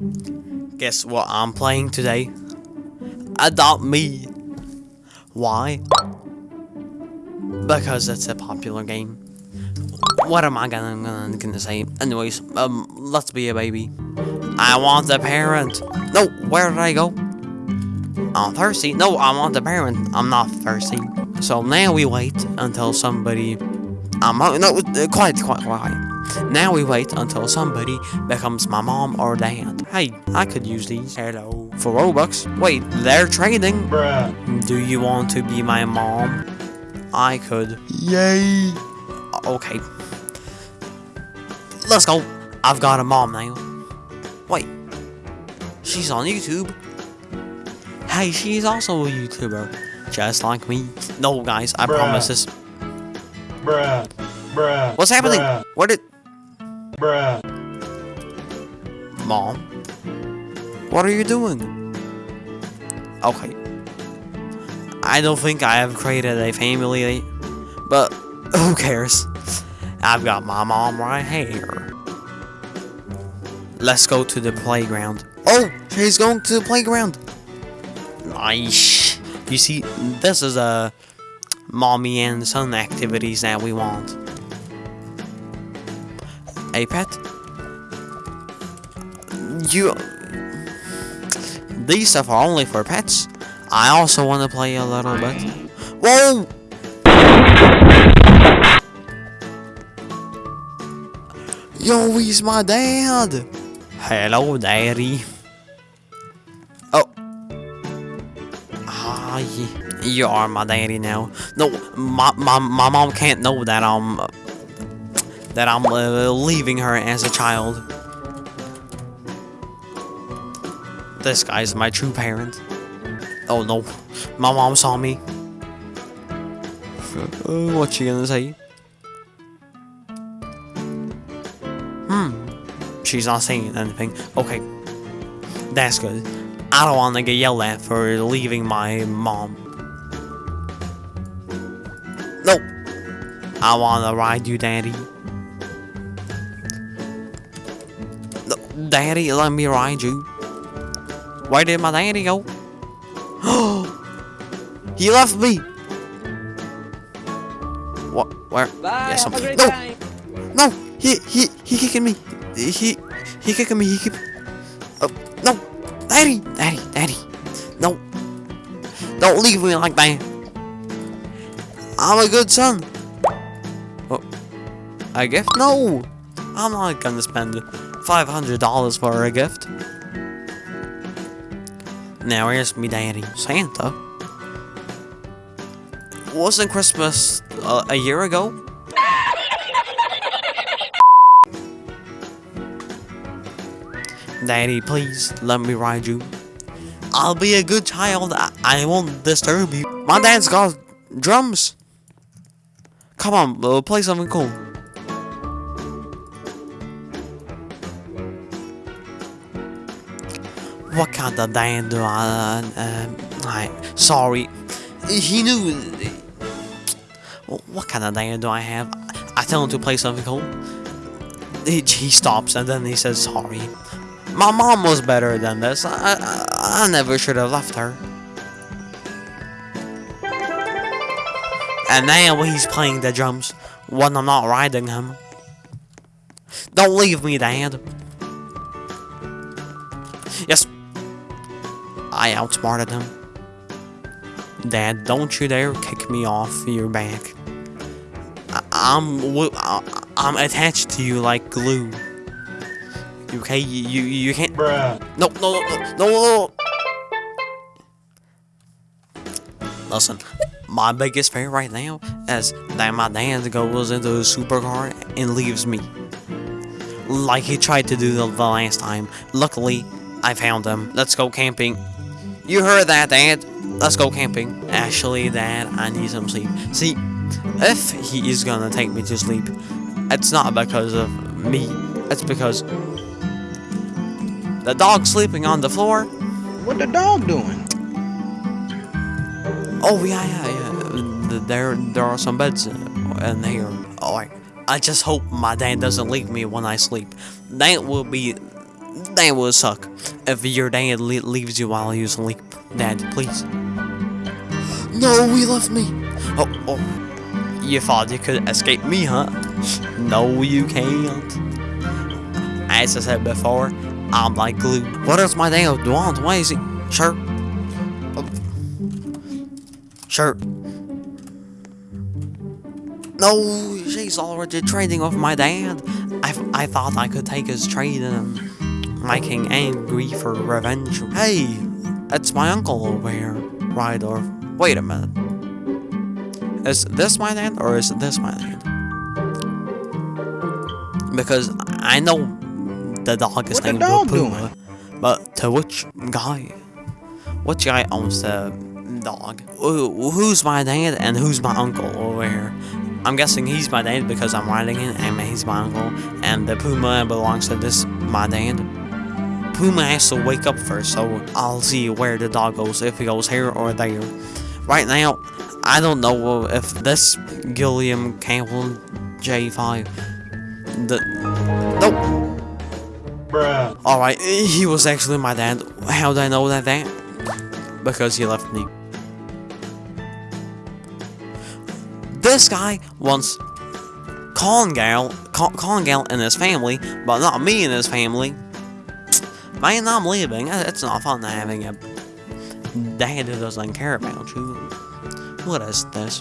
Guess what I'm playing today? Adopt Me. Why? Because it's a popular game. What am I gonna, gonna, gonna say? Anyways, um, let's be a baby. I want a parent. No, where did I go? I'm thirsty. No, I want the parent. I'm not thirsty. So now we wait until somebody. I'm no, quiet, quiet, quiet. Now we wait until somebody becomes my mom or dad. Hey, I could use these. Hello. For Robux. Wait, they're trading. Bruh. Do you want to be my mom? I could. Yay. Okay. Let's go. I've got a mom now. Wait. She's on YouTube. Hey, she's also a YouTuber. Just like me. No, guys, I Bruh. promise this. Bruh. Bruh. What's happening? Bruh. Where did... Bruh. Mom? What are you doing? Okay. I don't think I have created a family, but who cares? I've got my mom right here. Let's go to the playground. Oh, she's going to the playground. Nice. You see, this is a mommy and son activities that we want. A pet? You... These stuff are only for pets. I also want to play a little bit. Whoa! Yo, he's my dad! Hello, daddy. Oh. Ah, Hi. You are my daddy now. No, my, my, my mom can't know that I'm... That I'm uh, leaving her as a child. This guy's my true parent. Oh no, my mom saw me. Uh, what she gonna say? Hmm, she's not saying anything. Okay, that's good. I don't want to get yelled at for leaving my mom. Nope. I want to ride you, daddy. Daddy, let me ride you. Where did my daddy go? he left me. What? Where? Bye. Yes, I'm- no. time. No, he he he kicking me. He he kicking me. He keep. Oh no, daddy, daddy, daddy. No, don't leave me like that. I'm a good son. Oh, I guess? No, I'm not gonna spend five hundred dollars for a gift. Now where's me daddy? Santa? Wasn't Christmas uh, a year ago? Daddy, please let me ride you. I'll be a good child. I, I won't disturb you. My dad's got drums. Come on, uh, play something cool. What kind of dad do I? Uh, I sorry. He knew. What kind of dad do I have? I tell him to play something cool. He, he stops and then he says sorry. My mom was better than this. I, I, I never should have left her. And now he's playing the drums when I'm not riding him. Don't leave me, Dad. Yes. I outsmarted him. Dad, don't you dare kick me off your back. I, I'm I, I'm attached to you like glue. Okay, you you, you can't. Bruh. No, no, no, no, no, no. Listen, my biggest fear right now is that my dad goes into a supercar and leaves me. Like he tried to do the, the last time. Luckily, I found him. Let's go camping. You heard that, Dad? Let's go camping. Actually, Dad, I need some sleep. See, if he is gonna take me to sleep, it's not because of me. It's because the dog's sleeping on the floor. What the dog doing? Oh yeah, yeah, yeah. There, there are some beds in here. Alright. I just hope my dad doesn't leave me when I sleep. That will be That would suck. If your dad le leaves you while you sleep, Dad, please. No, he left me. Oh, oh. You thought you could escape me, huh? No, you can't. As I said before, I'm like glue. What does my dad want? Why is he? Sure. Oh. Sure. No, she's already trading with my dad. I, I thought I could take his trade and him angry for revenge. Hey, it's my uncle over here? Or wait a minute. Is this my dad or is this my dad? Because I know the dog is What named Puma, but to which guy? Which guy owns the dog? Who's my dad and who's my uncle over here? I'm guessing he's my dad because I'm riding it, and he's my uncle, and the Puma belongs to this my dad. Puma has to wake up first, so I'll see where the dog goes, if he goes here or there. Right now, I don't know if this Gilliam Campbell J5. The nope. bruh, Alright, he was actually my dad. How did I know that that? Because he left me. This guy wants Colin Gale, Col- and his family, but not me and his family. Man, I'm leaving. Uh, It's not fun having a dad who doesn't care about you. What is this?